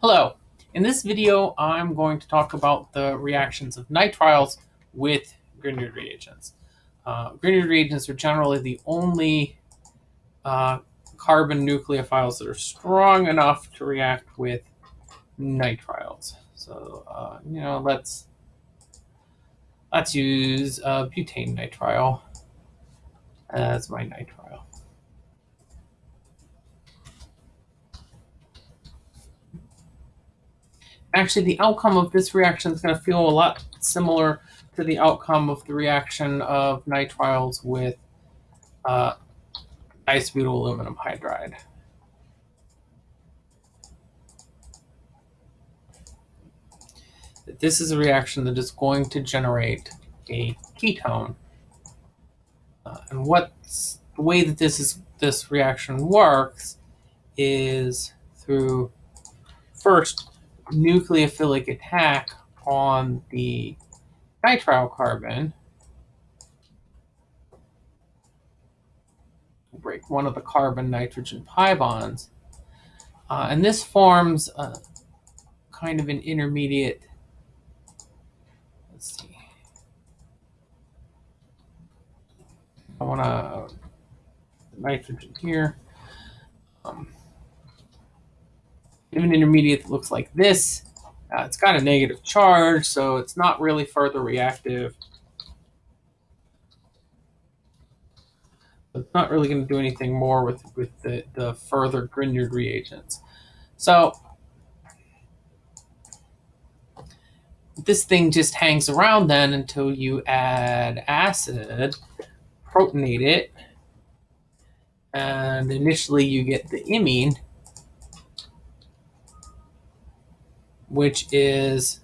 Hello. In this video, I'm going to talk about the reactions of nitriles with Grignard reagents. Uh, Grignard reagents are generally the only uh, carbon nucleophiles that are strong enough to react with nitriles. So, uh, you know, let's let's use butane nitrile as my nitrile. Actually the outcome of this reaction is going to feel a lot similar to the outcome of the reaction of nitriles with uh, isobutyl aluminum hydride. This is a reaction that is going to generate a ketone. Uh, and what's the way that this is this reaction works is through first nucleophilic attack on the nitrile carbon, break one of the carbon nitrogen pi bonds. Uh, and this forms a, kind of an intermediate, let's see. I want to nitrogen here. Um, an intermediate that looks like this. Uh, it's got a negative charge, so it's not really further reactive. It's not really going to do anything more with, with the, the further Grignard reagents. So this thing just hangs around then until you add acid, protonate it, and initially you get the imine, which is,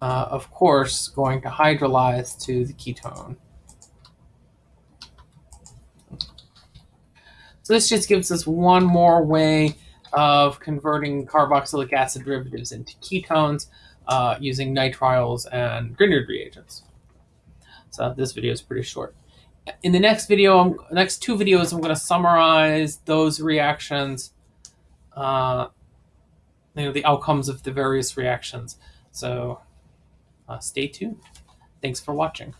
uh, of course, going to hydrolyze to the ketone. So this just gives us one more way of converting carboxylic acid derivatives into ketones uh, using nitriles and Grignard reagents. So this video is pretty short. In the next video, next two videos, I'm going to summarize those reactions uh, you know, the outcomes of the various reactions. So uh, stay tuned. Thanks for watching.